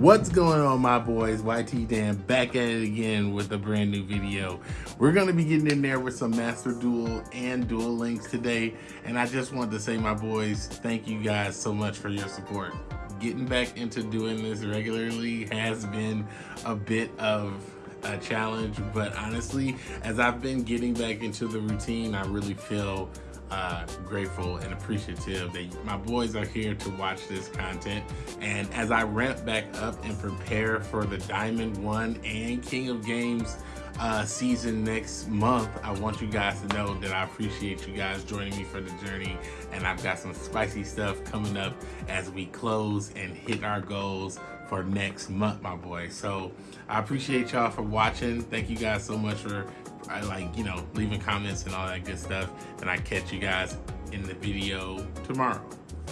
What's going on my boys? YT Dan back at it again with a brand new video. We're to be getting in there with some Master Duel and Duel Links today. And I just wanted to say my boys, thank you guys so much for your support. Getting back into doing this regularly has been a bit of a challenge, but honestly, as I've been getting back into the routine, I really feel uh, grateful and appreciative that my boys are here to watch this content. And as I ramp back up and prepare for the Diamond One and King of Games uh, season next month, I want you guys to know that I appreciate you guys joining me for the journey. And I've got some spicy stuff coming up as we close and hit our goals for next month, my boy. So I appreciate y'all for watching. Thank you guys so much for I like, you know, leaving comments and all that good stuff. And I catch you guys in the video tomorrow.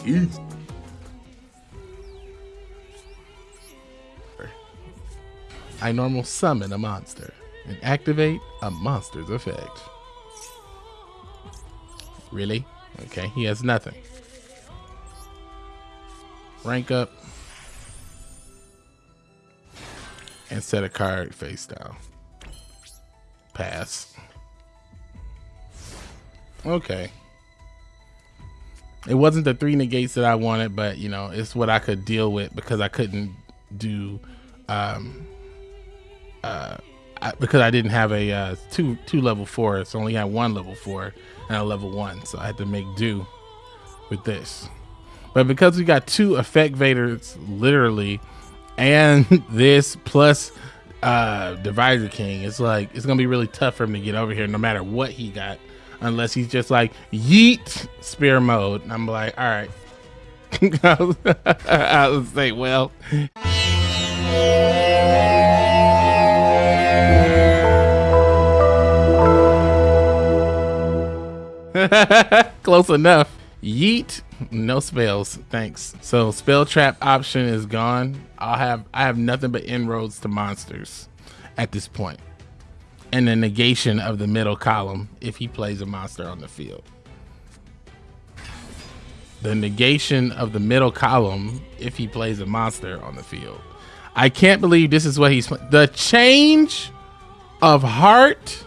Peace. I normal summon a monster and activate a monster's effect. Really? Okay, he has nothing. Rank up and set a card face down. Pass. Okay. It wasn't the three negates that I wanted, but you know, it's what I could deal with because I couldn't do um uh I, because I didn't have a uh, two two level four, so only had one level four and a level one, so I had to make do with this. But because we got two Effect Veilers literally, and this plus uh Divisor King, it's like it's gonna be really tough for him to get over here no matter what he got, unless he's just like yeet spear mode. And I'm like, all right. I would say, well. Close enough. Yeet. No spells, thanks. So spell trap option is gone. I'll have I have nothing but inroads to monsters at this point. And the negation of the middle column if he plays a monster on the field. The negation of the middle column if he plays a monster on the field. I can't believe this is what he's the change of heart.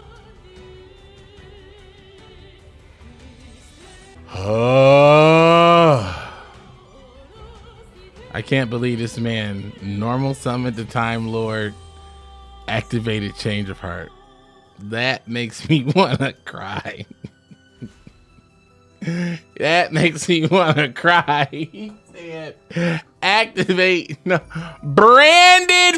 Oh. I can't believe this man normal summon the Time Lord activated change of heart. That makes me want to cry. that makes me want to cry. He said, activate no, branded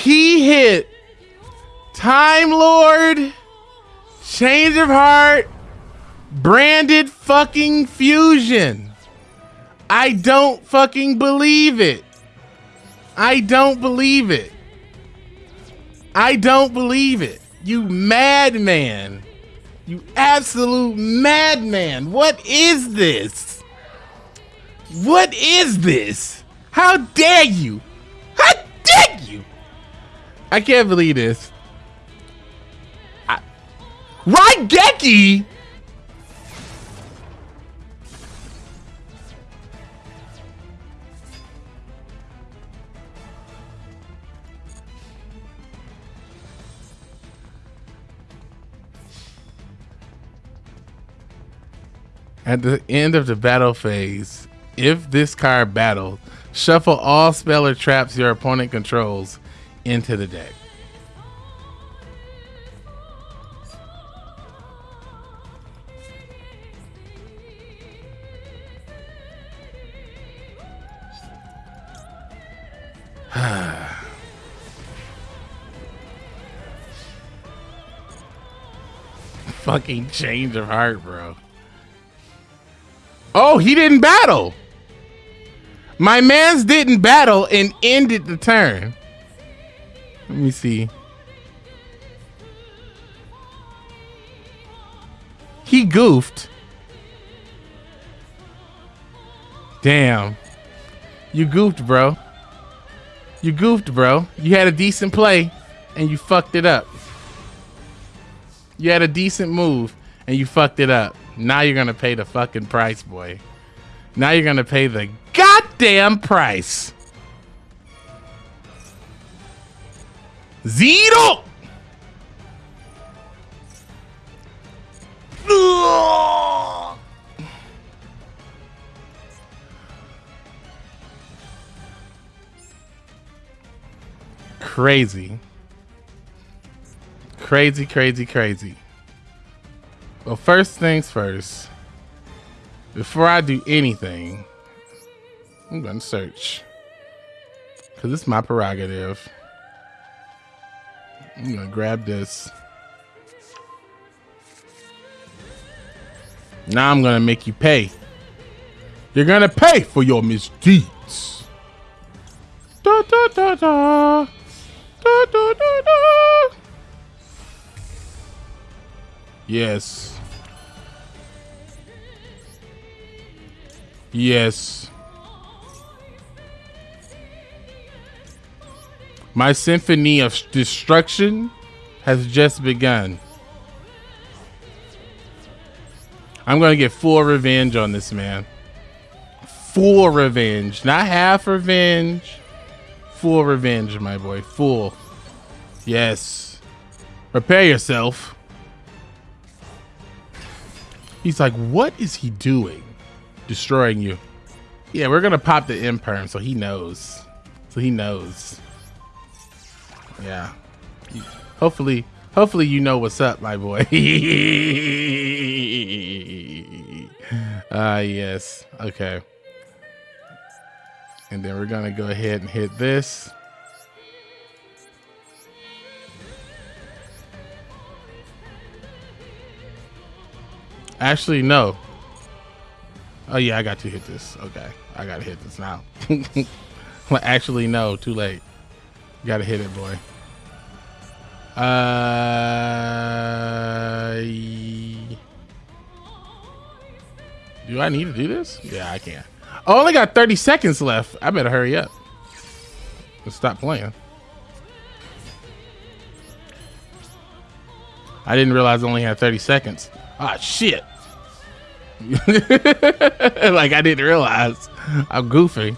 he hit Time Lord, Change of Heart, branded fucking fusion. I don't fucking believe it. I don't believe it. I don't believe it. You madman. You absolute madman. What is this? What is this? How dare you? I can't believe this. I, Raigeki? At the end of the battle phase, if this card battles, shuffle all spell or traps your opponent controls into the deck. Fucking change of heart, bro. Oh, he didn't battle. My man's didn't battle and ended the turn. Let me see. He goofed. Damn. You goofed, bro. You goofed, bro. You had a decent play and you fucked it up. You had a decent move and you fucked it up. Now you're gonna pay the fucking price, boy. Now you're gonna pay the goddamn price. Zero. Crazy. Crazy, crazy, crazy. Well, first things first. Before I do anything, I'm going to search. Because it's my prerogative. I'm to grab this. Now I'm to make you pay. You're to pay for your misdeeds. Da, da, da, da. Da, da, da, da. Yes. Yes. My symphony of destruction has just begun. I'm going to get full revenge on this man. Full revenge. Not half revenge. Full revenge, my boy. Full. Yes. Prepare yourself. He's like, what is he doing? Destroying you. Yeah, we're going to pop the imperm so he knows. So he knows. Yeah. Hopefully, hopefully you know what's up, my boy. Ah, uh, yes. Okay. And then we're going to go ahead and hit this. Actually, no. Oh, yeah, I got to hit this. Okay. I got to hit this now. Actually, no. Too late. Got to hit it, boy. Uh... Do I need to do this? Yeah, I can. I only got 30 seconds left. I better hurry up. Let's stop playing. I didn't realize I only had 30 seconds. Ah, shit. like I didn't realize. I'm goofy.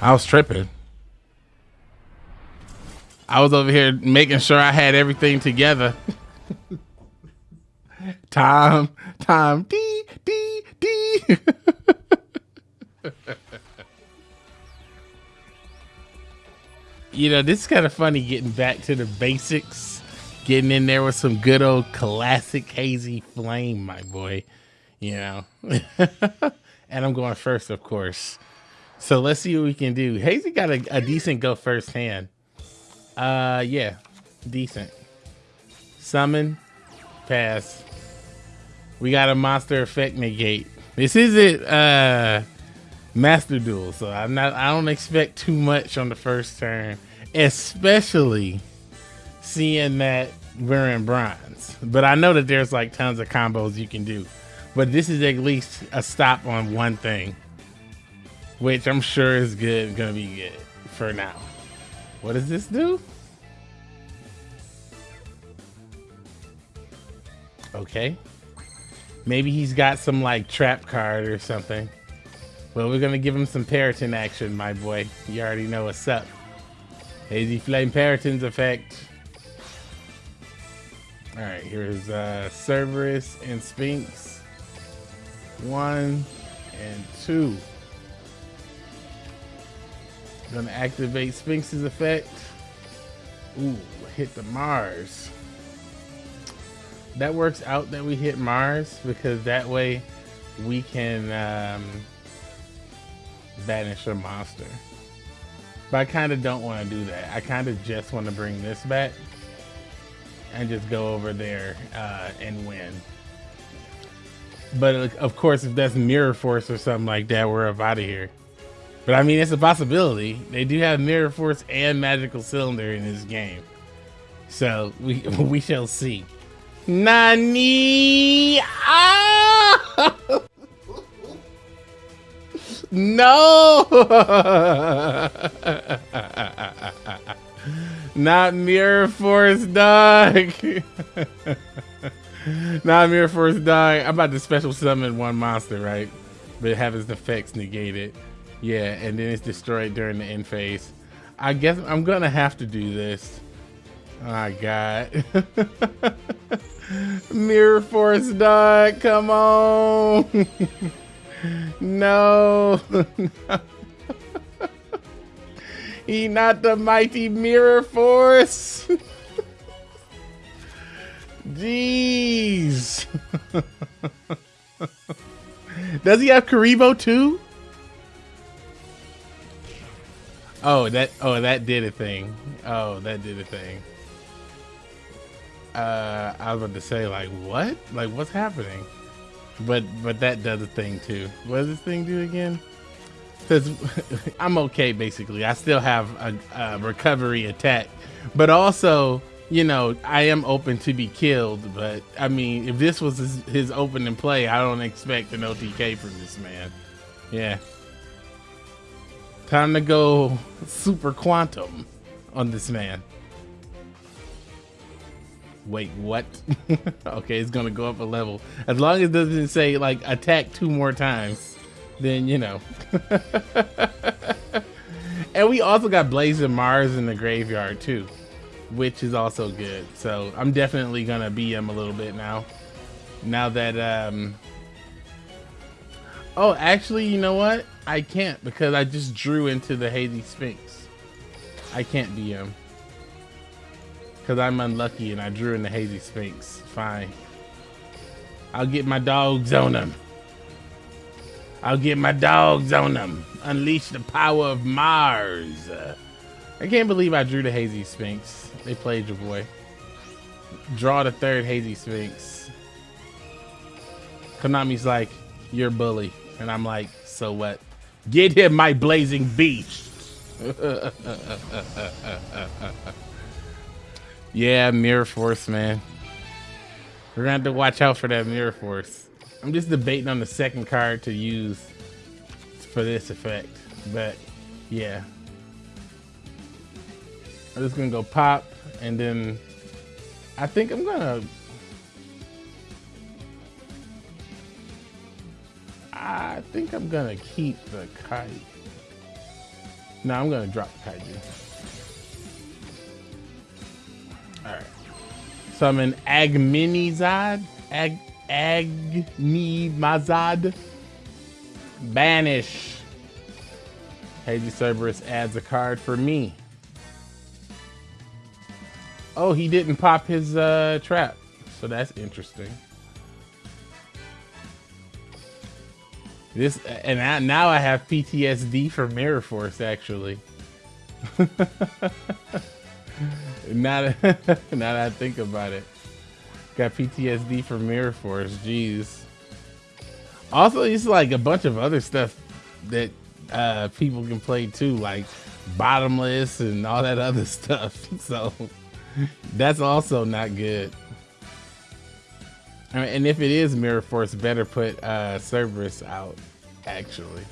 I was tripping. I was over here making sure I had everything together. time, time, D, D, D. you know, this is kind of funny getting back to the basics, getting in there with some good old classic hazy flame, my boy. You know, and I'm going first, of course. So let's see what we can do. Hazy got a, a decent go first hand. Uh, yeah, decent. Summon, pass. We got a monster effect negate. This isn't uh master duel, so I'm not. I don't expect too much on the first turn, especially seeing that we're in bronze. But I know that there's like tons of combos you can do. But this is at least a stop on one thing which I'm sure is good, gonna be good for now. What does this do? Okay. Maybe he's got some like trap card or something. Well, we're gonna give him some Peryton action, my boy. You already know what's up. Hazy Flame Peryton's effect. Alright, here's uh, Cerberus and Sphinx. One and two. Gonna activate Sphinx's effect. Ooh, hit the Mars. That works out that we hit Mars because that way we can um, banish a monster. But I kind of don't want to do that. I kind of just want to bring this back and just go over there uh, and win. But of course, if that's Mirror Force or something like that, we're up out of here. But I mean, it's a possibility. They do have Mirror Force and Magical Cylinder in this game. So we we shall see. Nani! Ah! no! Not Mirror Force Dog! Not Mirror Force Dog. I'm about to special summon one monster, right? But have its effects negated. Yeah, and then it's destroyed during the end phase. I guess I'm gonna have to do this. My god. Mirror Force Dog, come on. no. he not the mighty Mirror Force. Jeez. Does he have Kuriboh too? Oh, that oh that did a thing. Oh, that did a thing. Uh, I was about to say like what? Like what's happening? But but that does a thing too. What does this thing do again? Because I'm okay basically. I still have a, a recovery attack, but also you know, I am open to be killed, but I mean, if this was his, his opening play, I don't expect an OTK from this man. Yeah. Time to go super quantum on this man. Wait, what? okay, it's gonna go up a level. As long as it doesn't say like attack two more times, then you know. and we also got Blazing Mars in the graveyard too which is also good. So I'm definitely gonna him a little bit now. Now that um Oh, actually, you know what? I can't because I just drew into the Hazy Sphinx. I can't him. Cause I'm unlucky and I drew in the Hazy Sphinx. Fine. I'll get my dogs on him. I'll get my dogs on them. Unleash the power of Mars. I can't believe I drew the Hazy Sphinx. They played your boy. Draw the third Hazy Sphinx. Konami's like, you're bully. And I'm like, so what? Get him, my blazing beast. yeah, Mirror Force, man. We're gonna have to watch out for that Mirror Force. I'm just debating on the second card to use for this effect. But, yeah. I'm just gonna go pop and then I think I'm gonna I think I'm gonna keep the kite. No, I'm gonna drop the. Alright. Summon Agminizad. Ag Agnimazad. Banish. Hazy Cerberus adds a card for me. Oh, he didn't pop his uh, trap. So that's interesting. This and I, now I have PTSD for Mirror Force actually. now, that, now that I think about it, got PTSD for Mirror Force. Jeez. Also, it's like a bunch of other stuff that uh, people can play too, like bottomless and all that other stuff. So. That's also not good. I mean, and if it is Mirror Force, better put uh, Cerberus out, actually.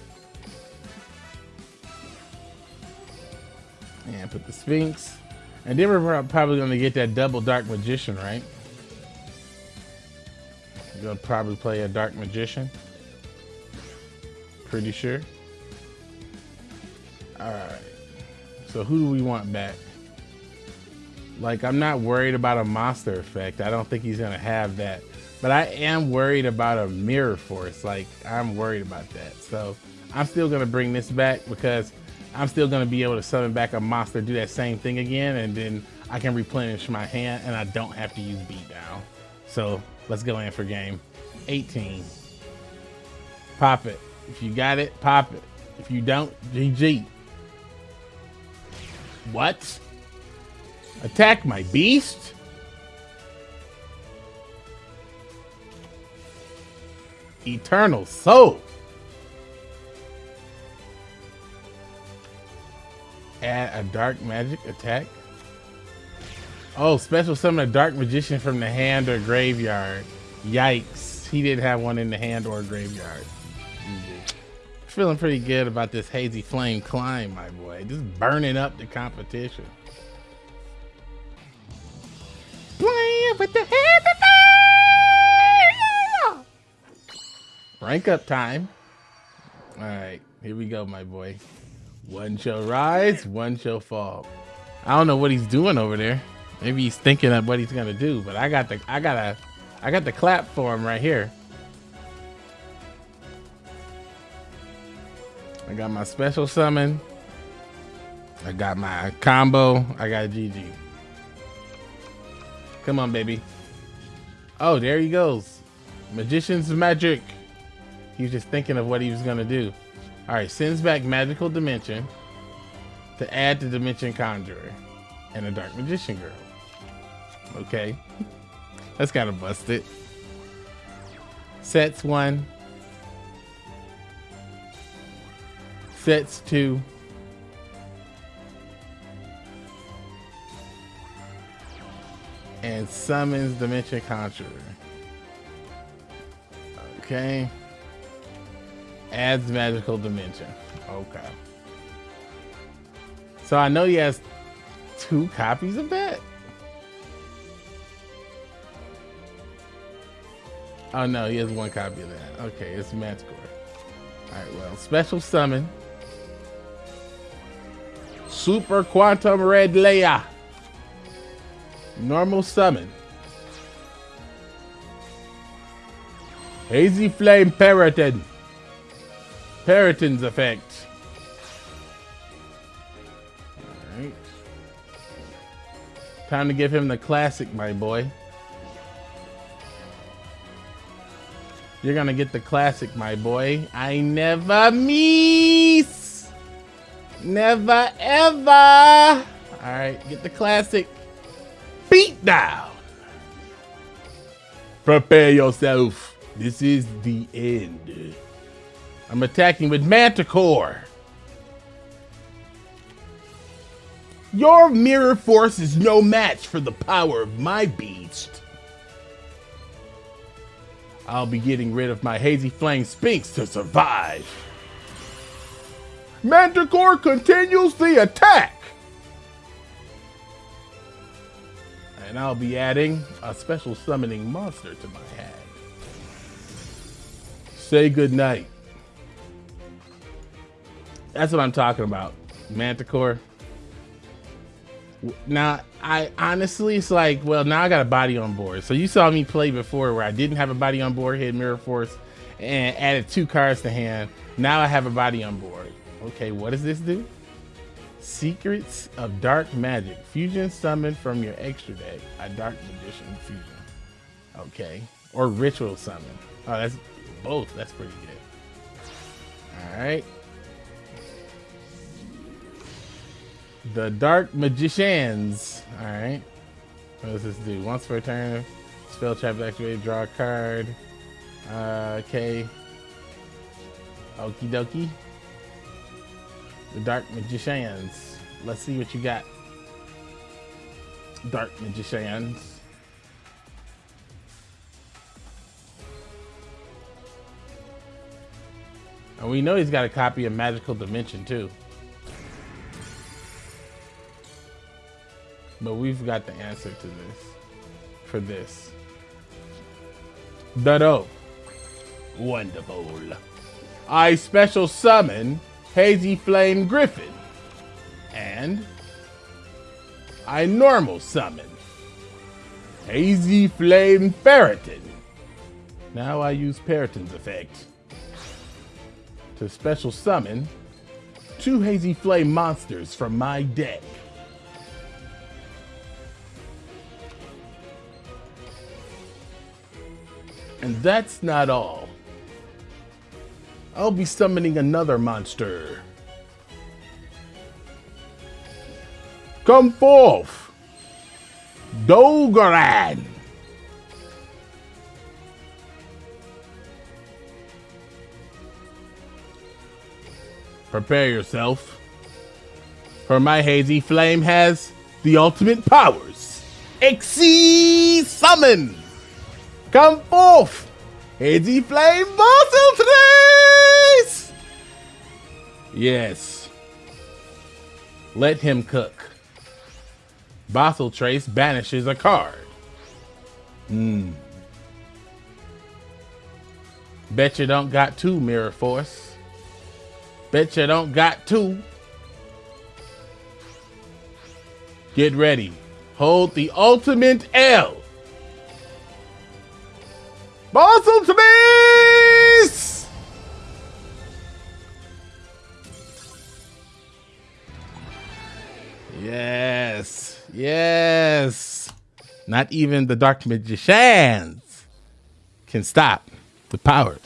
And put the Sphinx. And then we're probably going to get that double Dark Magician, right? We're going to probably play a Dark Magician. Pretty sure. Alright. So who do we want back? Like, I'm not worried about a monster effect. I don't think he's going to have that. But I am worried about a mirror force. Like, I'm worried about that. So, I'm still going to bring this back because I'm still going to be able to summon back a monster, do that same thing again, and then I can replenish my hand and I don't have to use beatdown. So, let's go in for game 18. Pop it. If you got it, pop it. If you don't, GG. What? Attack my beast? Eternal soul. add a dark magic attack. Oh, special summon a dark magician from the hand or graveyard. Yikes. He didn't have one in the hand or graveyard. Feeling pretty good about this hazy flame climb, my boy. Just burning up the competition. Rank up time. All right, here we go, my boy. One shall rise, one shall fall. I don't know what he's doing over there. Maybe he's thinking of what he's gonna do, but I got the I got a I got the clap for him right here. I got my special summon. I got my combo. I got GG. Come on, baby. Oh, there he goes. Magician's magic. He was just thinking of what he was gonna do. All right, sends back magical dimension to add the dimension conjurer and a dark magician girl. Okay. That's kind of busted. Sets one. Sets two. And summons Dimension Conjurer. Okay. Adds magical dimension. Okay. So I know he has two copies of that. Oh no, he has one copy of that. Okay, it's Manticore. Alright, well, special summon. Super Quantum Red Layer. Normal summon. Hazy Flame Peryton. Peryton's effect. Alright. Time to give him the classic, my boy. You're gonna get the classic, my boy. I never miss. Never ever. All right, get the classic. Beat down. Prepare yourself. This is the end. I'm attacking with Manticore. Your mirror force is no match for the power of my beast. I'll be getting rid of my Hazy Flame Sphinx to survive. Manticore continues the attack. And I'll be adding a special summoning monster to my hand. Say goodnight. That's what I'm talking about. Manticore. Now, I honestly, it's like, well, now I got a body on board. So you saw me play before where I didn't have a body on board, hit Mirror Force, and added two cards to hand. Now I have a body on board. Okay, what does this do? Secrets of Dark Magic. Fusion summon from your extra deck. A Dark Magician fusion. Okay. Or Ritual summon. Oh, that's both. That's pretty good. All right. The Dark Magicians. Alright. What does this do? Once per turn, spell trap activated, draw a card. Uh, okay. Okie dokie. The Dark Magicians. Let's see what you got. Dark Magicians. And we know he's got a copy of Magical Dimension too. But we've got the answer to this. For this. Dado. Wonderful. I special summon Hazy Flame Griffin. And I normal summon Hazy Flame Peryton. Now I use Peryton's effect to special summon two Hazy Flame monsters from my deck. And that's not all. I'll be summoning another monster. Come forth! Dogoran! Prepare yourself. For my hazy flame has the ultimate powers. Exceed summon! Come forth! Hazy flame muscle trace! Yes. Let him cook. Basiltrice banishes a card. Hmm. Bet you don't got two, Mirror Force. Bet you don't got two. Get ready. Hold the ultimate L. Basiltrice! Yes. Yes. Not even the Dark Magicians can stop the power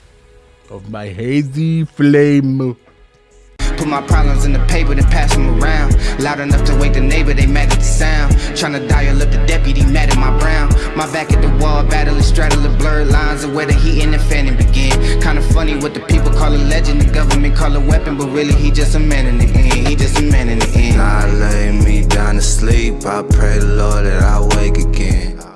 of my hazy flame. Put my problems in the paper, then pass them around. Loud enough to wake the neighbor, they mad at the sound. Tryna dial up the deputy, mad at my brown. My back at the wall, battling, straddling blurred lines of where the heat and the fanning begin. Kinda funny what the people call a legend, the government call a weapon, but really he just a man in the end. He just a man in the end. I lay me down to sleep, I pray the Lord that I wake again.